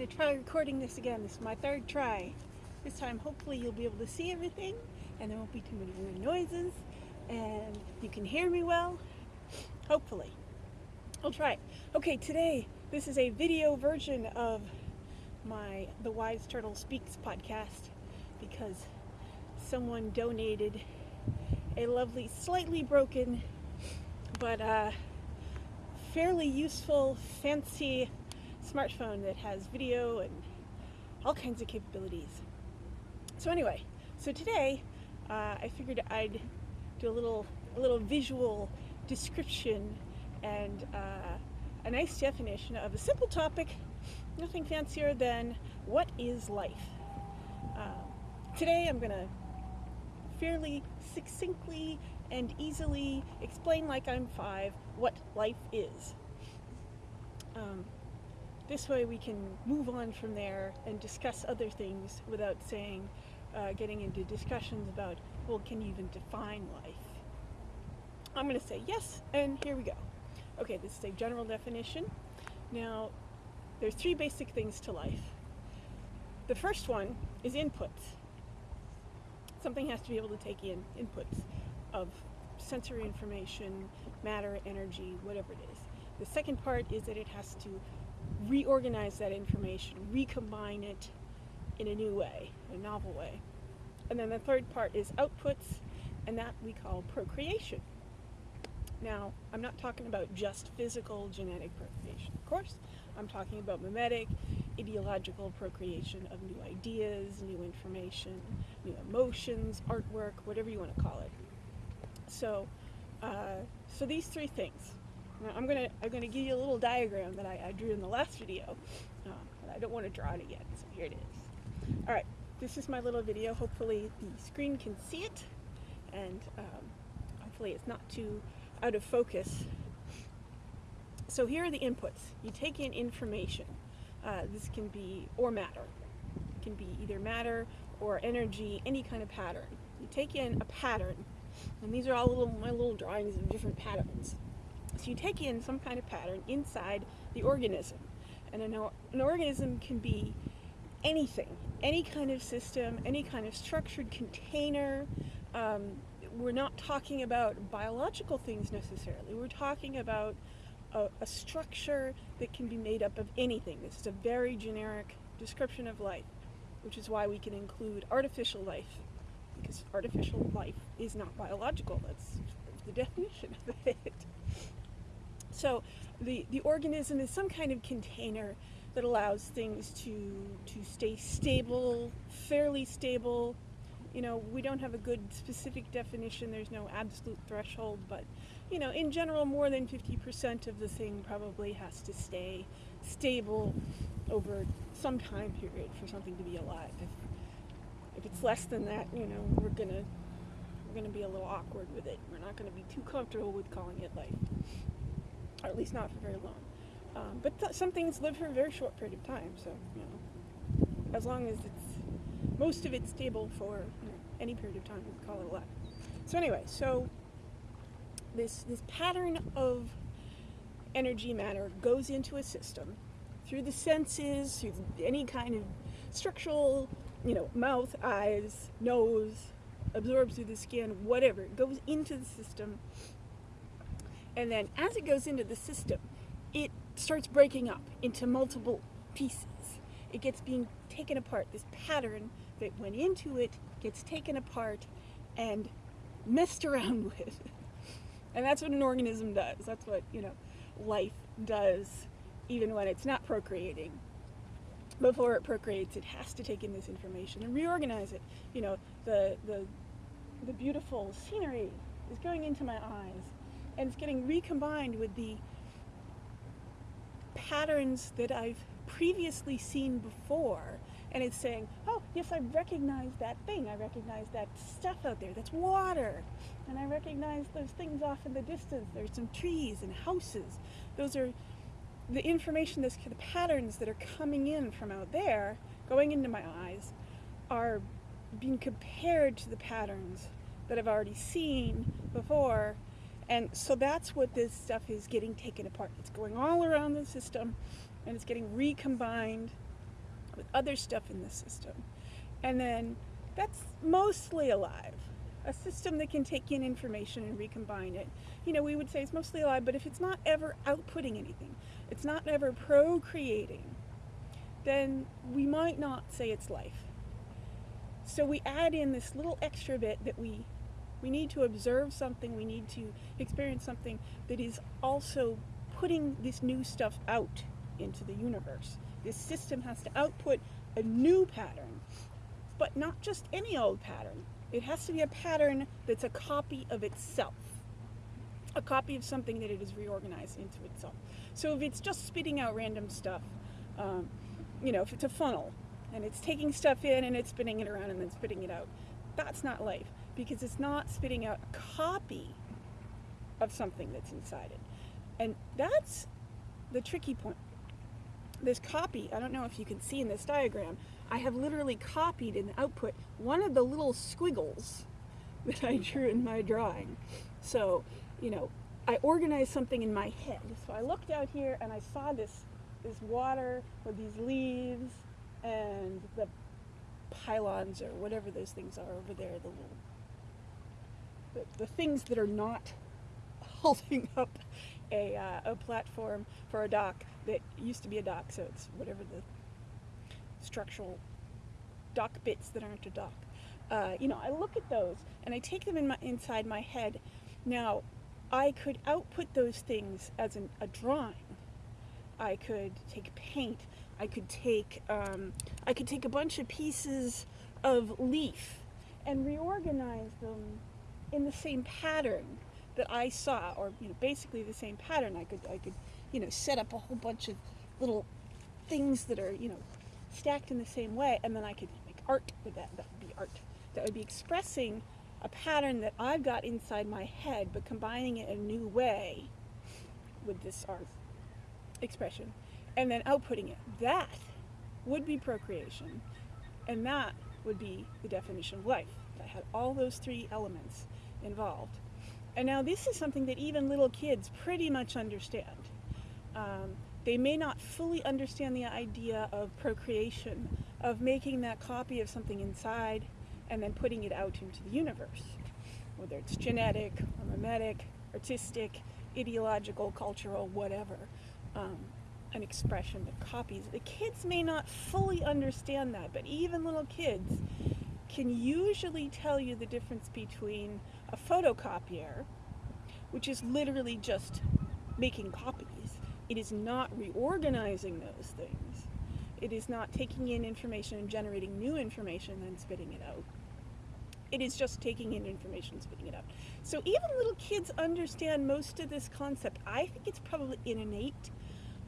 going to try recording this again. This is my third try. This time hopefully you'll be able to see everything and there won't be too many weird noises and you can hear me well. Hopefully. I'll try. Okay, today this is a video version of my The Wise Turtle Speaks podcast because someone donated a lovely, slightly broken, but uh, fairly useful, fancy smartphone that has video and all kinds of capabilities. So anyway, so today uh, I figured I'd do a little a little visual description and uh, a nice definition of a simple topic, nothing fancier than what is life. Uh, today I'm going to fairly succinctly and easily explain like I'm five what life is. Um, this way we can move on from there and discuss other things without saying, uh, getting into discussions about, well, can you even define life? I'm going to say yes, and here we go. Okay, this is a general definition. Now, there's three basic things to life. The first one is inputs. Something has to be able to take in inputs of sensory information, matter, energy, whatever it is. The second part is that it has to reorganize that information, recombine it in a new way, a novel way. And then the third part is outputs, and that we call procreation. Now, I'm not talking about just physical genetic procreation, of course. I'm talking about mimetic, ideological procreation of new ideas, new information, new emotions, artwork, whatever you want to call it. So, uh, so these three things, now I'm gonna I'm gonna give you a little diagram that I, I drew in the last video, uh, I don't want to draw it again. So here it is. All right, this is my little video. Hopefully the screen can see it, and um, hopefully it's not too out of focus. So here are the inputs. You take in information. Uh, this can be or matter. It can be either matter or energy, any kind of pattern. You take in a pattern, and these are all little my little drawings of different patterns. So you take in some kind of pattern inside the organism. And an, an organism can be anything, any kind of system, any kind of structured container. Um, we're not talking about biological things necessarily. We're talking about a, a, structure that can be made up of anything. This is a very generic description of life, which is why we can include artificial life, because artificial life is not biological. That's the definition of it. So the, the organism is some kind of container that allows things to, to stay stable, fairly stable. You know, we don't have a good specific definition, there's no absolute threshold, but, you know, in general, more than 50% of the thing probably has to stay stable over some time period for something to be alive. If, if it's less than that, you know, we're gonna we're gonna be a little awkward with it. We're not gonna be too comfortable with calling it life or at least not for very long. Um, but th some things live for a very short period of time, so you know, as long as it's most of it's stable for you know, any period of time, we call it a life. So anyway, so this this pattern of energy matter goes into a system through the senses, through any kind of structural, you know, mouth, eyes, nose, absorbs through the skin, whatever. It goes into the system and then as it goes into the system, it starts breaking up into multiple pieces. It gets being taken apart. This pattern that went into it gets taken apart and messed around with. And that's what an organism does. That's what, you know, life does even when it's not procreating. Before it procreates, it has to take in this information and reorganize it. You know, the, the, the beautiful scenery is going into my eyes and it's getting recombined with the patterns that I've previously seen before and it's saying, oh, yes, I recognize that thing. I recognize that stuff out there. That's water. And I recognize those things off in the distance. There's some trees and houses. Those are the information, this, the patterns that are coming in from out there, going into my eyes, are being compared to the patterns that I've already seen before and so that's what this stuff is getting taken apart. It's going all around the system and it's getting recombined with other stuff in the system. And then that's mostly alive. A system that can take in information and recombine it, you know, we would say it's mostly alive, but if it's not ever outputting anything, it's not ever procreating, then we might not say it's life. So we add in this little extra bit that we we need to observe something, we need to experience something that is also putting this new stuff out into the universe. This system has to output a new pattern, but not just any old pattern. It has to be a pattern that's a copy of itself, a copy of something that it is reorganized into itself. So if it's just spitting out random stuff, um, you know, if it's a funnel and it's taking stuff in and it's spinning it around and then spitting it out, that's not life because it's not spitting out a copy of something that's inside it. And that's the tricky point. This copy, I don't know if you can see in this diagram, I have literally copied in the output one of the little squiggles that I drew in my drawing. So, you know, I organized something in my head. So I looked out here and I saw this, this water with these leaves and the pylons or whatever those things are over there, the little, the, the things that are not holding up a, uh, a platform for a dock that used to be a dock, so it's whatever the structural dock bits that aren't a dock. Uh, you know, I look at those and I take them in my, inside my head. Now, I could output those things as an, a drawing. I could take paint. I could take um, I could take a bunch of pieces of leaf and reorganize them in the same pattern that I saw, or you know, basically the same pattern. I could, I could, you know, set up a whole bunch of little things that are, you know, stacked in the same way, and then I could make art with that. That would be art. That would be expressing a pattern that I've got inside my head, but combining it in a new way with this art expression, and then outputting it. That would be procreation, and that would be the definition of life. I had all those three elements involved. And now this is something that even little kids pretty much understand. Um, they may not fully understand the idea of procreation, of making that copy of something inside and then putting it out into the universe, whether it's genetic or mimetic, artistic, ideological, cultural, whatever, um, an expression that copies. The kids may not fully understand that, but even little kids can usually tell you the difference between a photocopier, which is literally just making copies. It is not reorganizing those things. It is not taking in information and generating new information and spitting it out. It is just taking in information and spitting it out. So even little kids understand most of this concept. I think it's probably an innate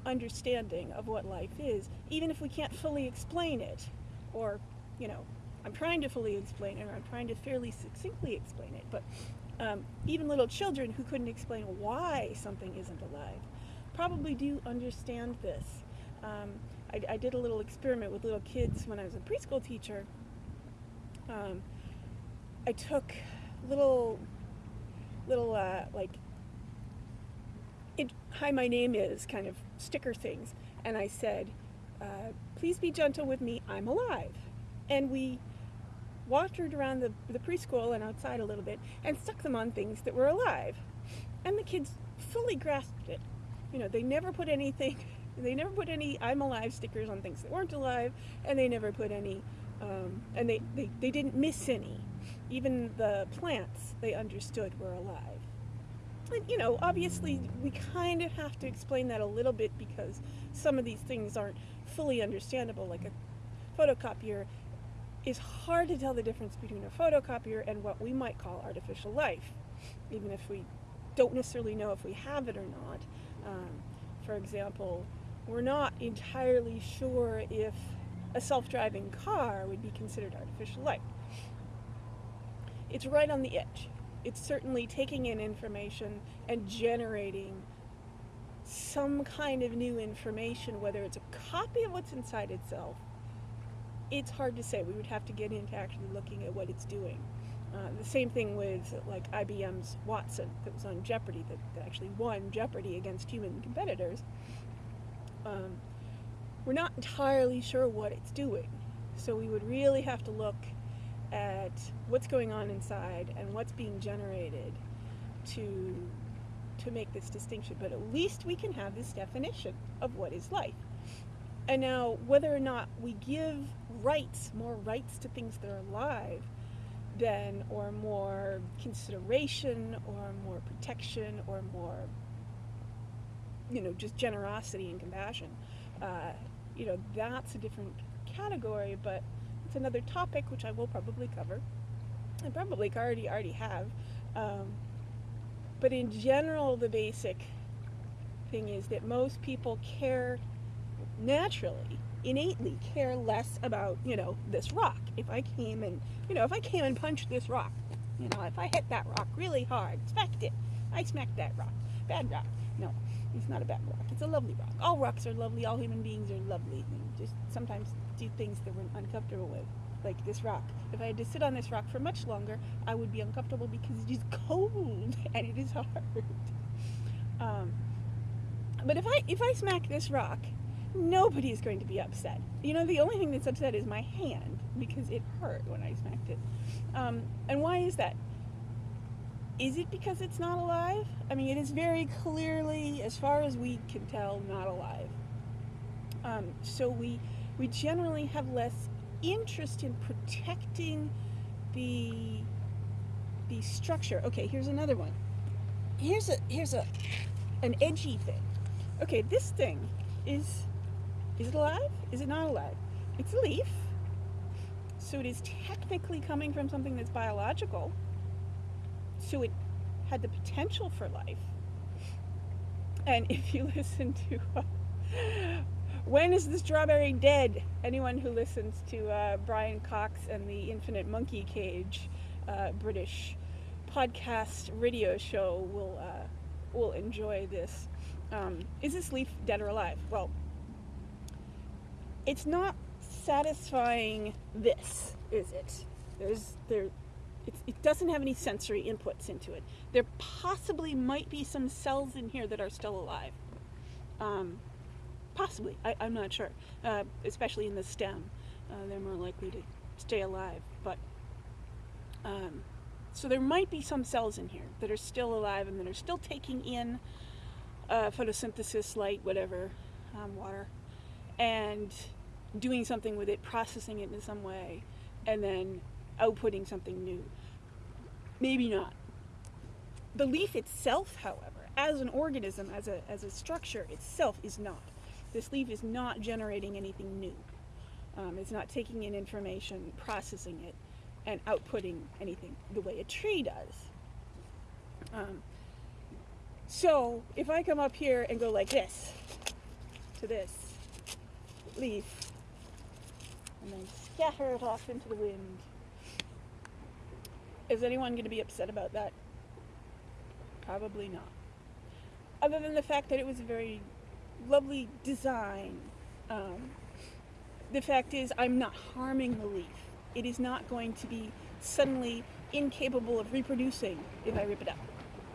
understanding of what life is, even if we can't fully explain it. Or, you know, I'm trying to fully explain it, or I'm trying to fairly succinctly explain it, but um, even little children who couldn't explain why something isn't alive probably do understand this. Um, I, I, did a little experiment with little kids when I was a preschool teacher. Um, I took little, little uh, like, it, hi, my name is kind of sticker things, and I said, uh, please be gentle with me, I'm alive. And we wandered around the, the preschool and outside a little bit and stuck them on things that were alive. And the kids fully grasped it. You know, they never put anything, they never put any I'm alive stickers on things that weren't alive, and they never put any, um, and they, they, they didn't miss any. Even the plants they understood were alive. And, you know, obviously we kind of have to explain that a little bit because some of these things aren't fully understandable, like a photocopier is hard to tell the difference between a photocopier and what we might call artificial life, even if we don't necessarily know if we have it or not. Um, for example, we're not entirely sure if a self-driving car would be considered artificial life. It's right on the edge. It's certainly taking in information and generating some kind of new information, whether it's a copy of what's inside itself it's hard to say. We would have to get into actually looking at what it's doing. Uh, the same thing with like IBM's Watson that was on Jeopardy that, that actually won Jeopardy against human competitors. Um, we're not entirely sure what it's doing. So we would really have to look at what's going on inside and what's being generated to to make this distinction. But at least we can have this definition of what is life. And now, whether or not we give rights, more rights to things that are alive, than, or more consideration, or more protection, or more, you know, just generosity and compassion, uh, you know, that's a different category, but it's another topic which I will probably cover. I probably already already have. Um, but in general, the basic thing is that most people care naturally, innately care less about, you know, this rock. If I came and, you know, if I came and punched this rock, you know, if I hit that rock really hard, smacked it, I smacked that rock. Bad rock. No, it's not a bad rock. It's a lovely rock. All rocks are lovely. All human beings are lovely. They just sometimes do things that we're uncomfortable with, like this rock. If I had to sit on this rock for much longer, I would be uncomfortable because it is cold and it is hard. Um, but if I if I smack this rock nobody is going to be upset. You know, the only thing that's upset is my hand because it hurt when I smacked it. Um, and why is that? Is it because it's not alive? I mean, it is very clearly, as far as we can tell, not alive. Um, so we we generally have less interest in protecting the the structure. Okay, here's another one. Here's a here's a an edgy thing. Okay, this thing is is it alive? Is it not alive? It's a leaf. So it is technically coming from something that's biological. So it had the potential for life. And if you listen to uh, When is the Strawberry Dead? Anyone who listens to uh, Brian Cox and the Infinite Monkey Cage uh, British podcast radio show will uh, will enjoy this. Um, is this leaf dead or alive? Well, it's not satisfying this, is it? There's there it doesn't have any sensory inputs into it. There possibly might be some cells in here that are still alive. Um, possibly, I, am not sure. Uh, especially in the stem, uh, they're more likely to stay alive. But um, so there might be some cells in here that are still alive and that are still taking in uh, photosynthesis, light, whatever, um, water, and doing something with it, processing it in some way, and then outputting something new. Maybe not. The leaf itself, however, as an organism, as a, as a structure itself, is not. This leaf is not generating anything new. Um, it's not taking in information, processing it, and outputting anything the way a tree does. Um, so if I come up here and go like this to this, leaf and then scatter it off into the wind. Is anyone going to be upset about that? Probably not. Other than the fact that it was a very lovely design. Um, the fact is, I'm not harming the leaf. It is not going to be suddenly incapable of reproducing if I rip it up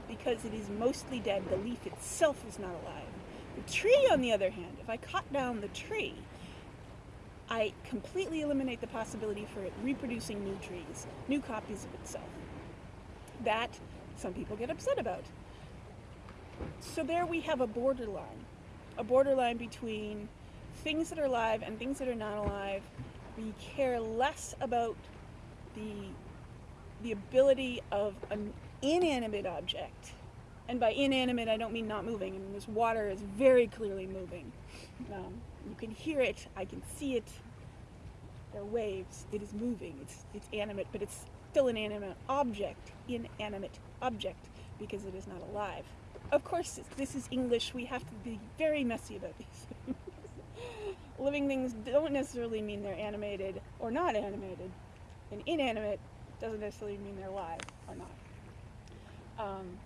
because it is mostly dead. The leaf itself is not alive. Tree, on the other hand, if I cut down the tree, I completely eliminate the possibility for it reproducing new trees, new copies of itself. That some people get upset about. So there we have a borderline, a borderline between things that are alive and things that are not alive. We care less about the, the ability of an inanimate object and by inanimate, I don't mean not moving. I mean, this water is very clearly moving. Um, you can hear it. I can see it. There are waves. It is moving. It's, it's animate, but it's still an animate object. Inanimate object because it is not alive. Of course, this is English. We have to be very messy about these things. Living things don't necessarily mean they're animated or not animated. And inanimate doesn't necessarily mean they're alive or not. Um,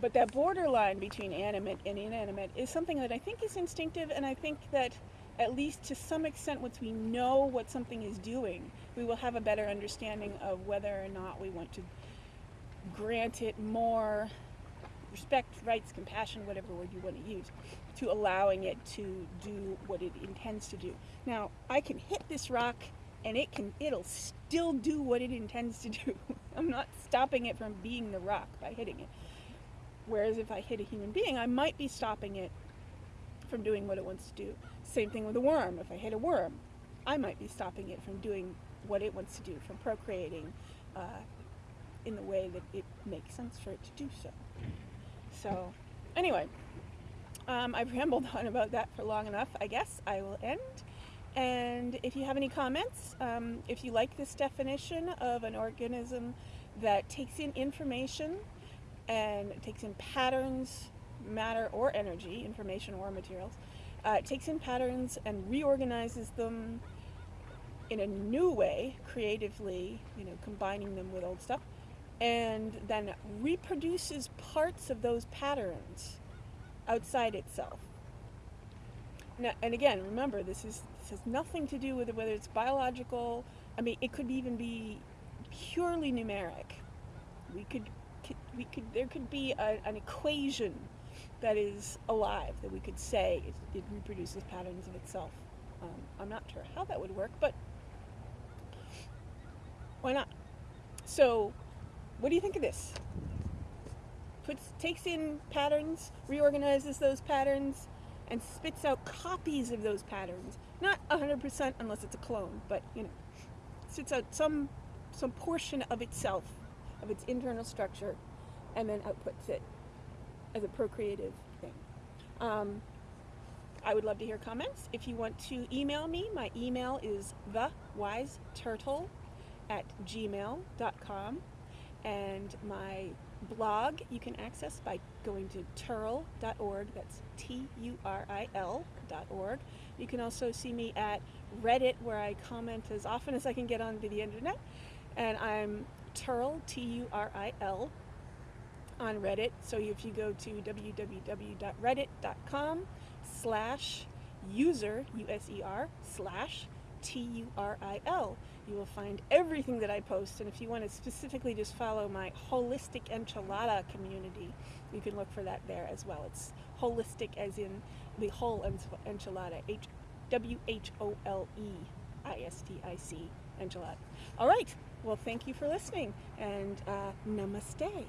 but that borderline between animate and inanimate is something that I think is instinctive, and I think that at least to some extent, once we know what something is doing, we will have a better understanding of whether or not we want to grant it more respect, rights, compassion, whatever word you want to use, to allowing it to do what it intends to do. Now, I can hit this rock and it can it'll still do what it intends to do. I'm not stopping it from being the rock by hitting it. Whereas if I hit a human being, I might be stopping it from doing what it wants to do. Same thing with a worm. If I hit a worm, I might be stopping it from doing what it wants to do, from procreating uh, in the way that it makes sense for it to do so. So, anyway, um, I've rambled on about that for long enough. I guess I will end. And if you have any comments, um, if you like this definition of an organism that takes in information and takes in patterns, matter or energy, information or materials, uh, takes in patterns and reorganizes them in a new way, creatively, you know, combining them with old stuff, and then reproduces parts of those patterns outside itself. Now, and again, remember, this is this has nothing to do with whether it's biological. I mean, it could even be purely numeric. We could, we could, there could be a, an equation that is alive that we could say it, it reproduces patterns of itself. Um, I'm not sure how that would work, but why not? So, what do you think of this? Puts, takes in patterns, reorganizes those patterns, and spits out copies of those patterns. Not 100% unless it's a clone, but you know, spits out some some portion of itself, of its internal structure, and then outputs it as a procreative thing. Um, I would love to hear comments. If you want to email me, my email is thewiseturtle at gmail.com and my blog you can access by going to turil.org. That's T U R I L.org. You can also see me at Reddit, where I comment as often as I can get onto the internet. And I'm Turil, T U R I L, on Reddit. So if you go to www.reddit.com slash user, U S E R, slash T U R I L. You will find everything that I post, and if you want to specifically just follow my holistic enchilada community, you can look for that there as well. It's holistic as in the whole enchilada, H W H O L E I S T I C enchilada. All right, well, thank you for listening, and uh, namaste.